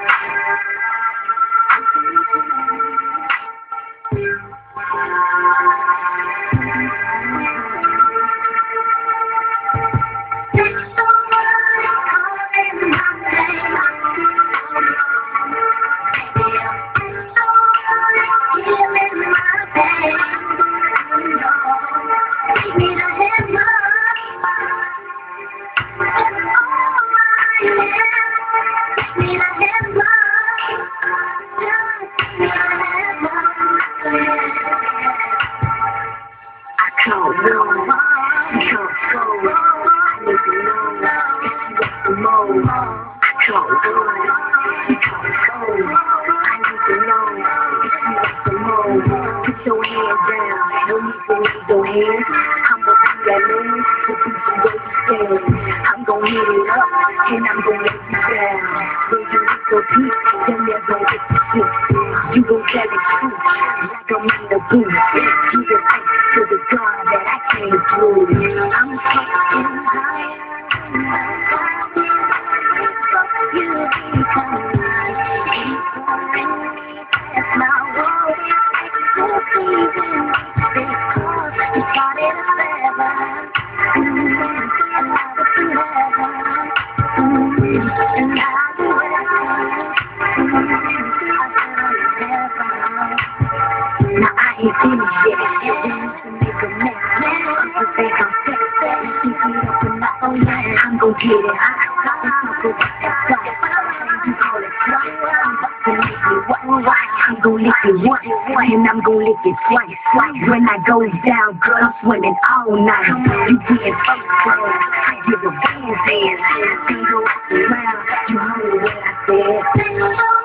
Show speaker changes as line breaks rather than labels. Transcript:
Thank you. Your hands down. No need to raise your hands. I'm gonna be that man to keep you where you stand. I'm gonna hit it up and I'm gonna let you down. When you hit your peak, then they're gonna get you sick. You the truth like I'm in the booth. You I came through. I'm That's my world. ain't finished yet. Up own man. I'm gon' get it hot. Let's talk about that fight. You call it flight. I'm about to lick it one right. I'm gon' lick it once, and I'm gon' lick it twice. When I go down, girl, I'm swimming all night. You getting fucked, girl. I give a band dance. Single around. You heard what I said.